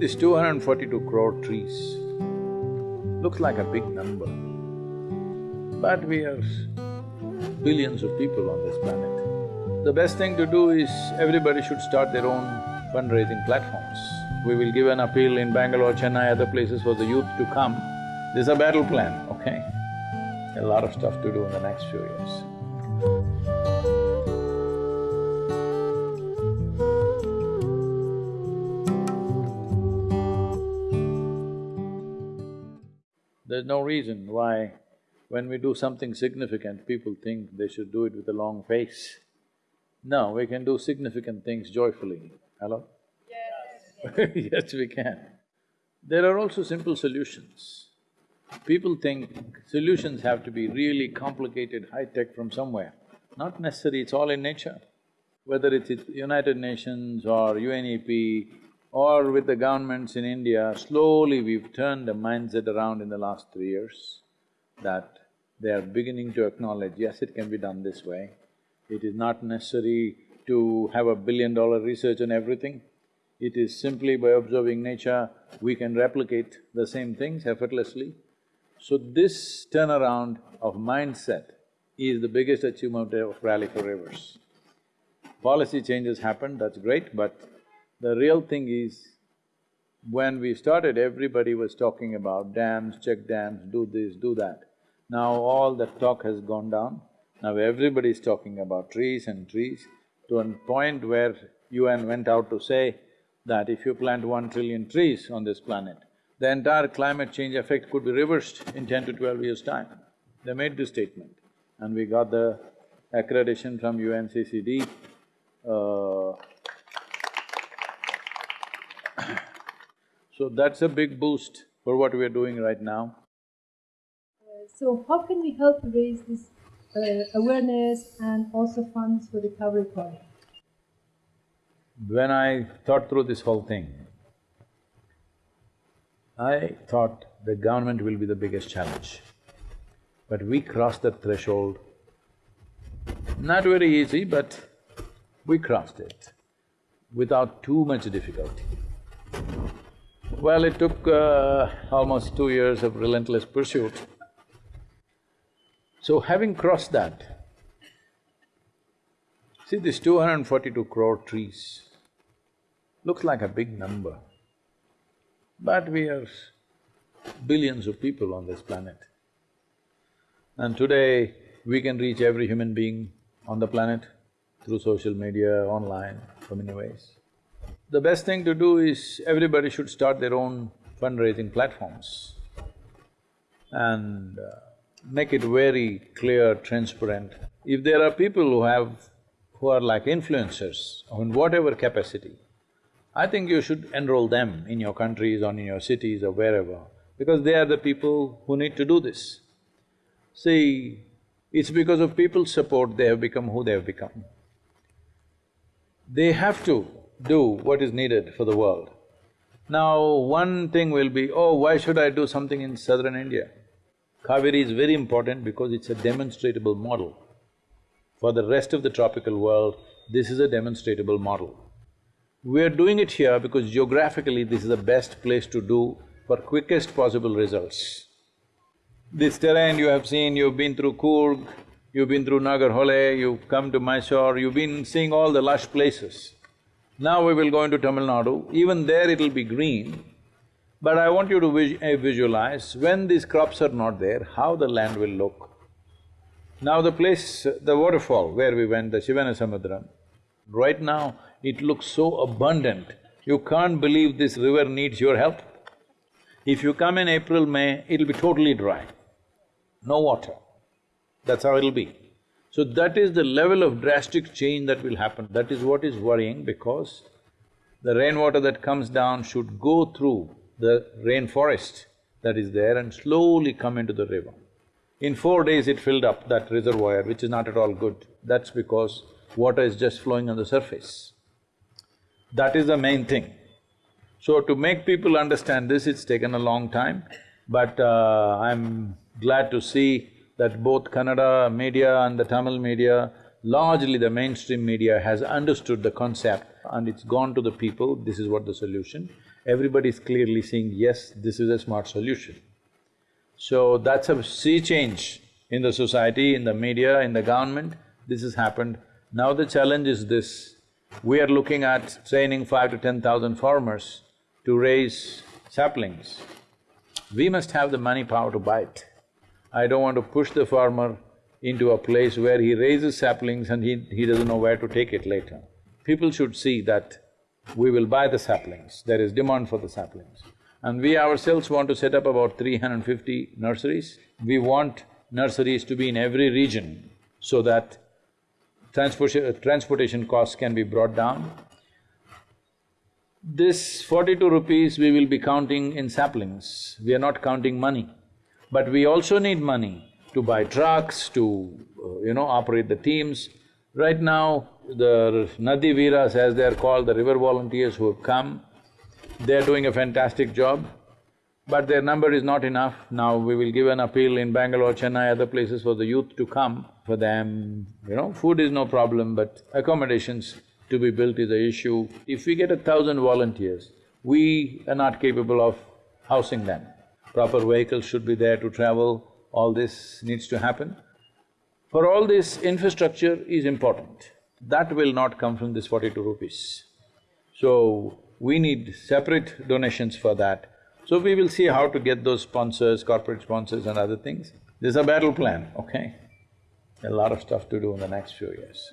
This 242 crore trees looks like a big number, but we are billions of people on this planet. The best thing to do is everybody should start their own fundraising platforms. We will give an appeal in Bangalore, Chennai, other places for the youth to come. This is a battle plan, okay? A lot of stuff to do in the next few years. There's no reason why when we do something significant, people think they should do it with a long face. No, we can do significant things joyfully. Hello? Yes. yes, we can. There are also simple solutions. People think solutions have to be really complicated, high-tech from somewhere. Not necessary, it's all in nature. Whether it's United Nations or UNEP or with the governments in India, slowly we've turned the mindset around in the last three years that they are beginning to acknowledge, yes, it can be done this way. It is not necessary to have a billion-dollar research on everything. It is simply by observing nature, we can replicate the same things effortlessly. So this turnaround of mindset is the biggest achievement of Rally for Rivers. Policy changes happened, that's great, but the real thing is, when we started, everybody was talking about dams, check dams, do this, do that. Now all that talk has gone down. Now everybody is talking about trees and trees to a point where UN went out to say that if you plant one trillion trees on this planet, the entire climate change effect could be reversed in ten to twelve years' time. They made this statement and we got the accreditation from UNCCD. Uh, so that's a big boost for what we are doing right now. Uh, so how can we help raise this uh, awareness and also funds for recovery project? When I thought through this whole thing, I thought the government will be the biggest challenge. But we crossed that threshold. Not very easy, but we crossed it without too much difficulty. Well, it took uh, almost two years of relentless pursuit. So having crossed that, see this 242 crore trees looks like a big number, but we are billions of people on this planet. And today, we can reach every human being on the planet through social media, online, so many ways. The best thing to do is everybody should start their own fundraising platforms and uh, make it very clear, transparent. If there are people who have… who are like influencers in whatever capacity, I think you should enroll them in your countries or in your cities or wherever, because they are the people who need to do this. See, it's because of people's support they have become who they have become. They have to do what is needed for the world. Now, one thing will be, oh, why should I do something in southern India? Kaveri is very important because it's a demonstrable model. For the rest of the tropical world, this is a demonstrable model. We're doing it here because geographically this is the best place to do for quickest possible results. This terrain you have seen, you've been through Coorg, you've been through Nagarhole, you've come to Mysore, you've been seeing all the lush places. Now we will go into Tamil Nadu, even there it'll be green, but I want you to vis uh, visualize, when these crops are not there, how the land will look. Now the place, the waterfall where we went, the Shivana Samudram, right now it looks so abundant, you can't believe this river needs your help. If you come in April, May, it'll be totally dry, no water. That's how it'll be. So that is the level of drastic change that will happen. That is what is worrying because the rainwater that comes down should go through the rainforest that is there and slowly come into the river. In four days it filled up that reservoir, which is not at all good. That's because water is just flowing on the surface. That is the main thing. So to make people understand this, it's taken a long time, but uh, I'm glad to see that both Kannada media and the Tamil media, largely the mainstream media has understood the concept and it's gone to the people, this is what the solution. everybody is clearly seeing, yes, this is a smart solution. So that's a sea change in the society, in the media, in the government, this has happened. Now the challenge is this, we are looking at training five to ten thousand farmers to raise saplings. We must have the money power to buy it. I don't want to push the farmer into a place where he raises saplings and he, he doesn't know where to take it later. People should see that we will buy the saplings, there is demand for the saplings. And we ourselves want to set up about 350 nurseries. We want nurseries to be in every region so that transportation, transportation costs can be brought down. This forty-two rupees we will be counting in saplings, we are not counting money. But we also need money to buy trucks, to, uh, you know, operate the teams. Right now, the Nadi Veeras, as they are called, the river volunteers who have come, they're doing a fantastic job, but their number is not enough. Now we will give an appeal in Bangalore, Chennai, other places for the youth to come. For them, you know, food is no problem, but accommodations to be built is the issue. If we get a thousand volunteers, we are not capable of housing them proper vehicles should be there to travel, all this needs to happen. For all this, infrastructure is important. That will not come from this forty-two rupees. So, we need separate donations for that. So we will see how to get those sponsors, corporate sponsors and other things. This is a battle plan, okay? A lot of stuff to do in the next few years.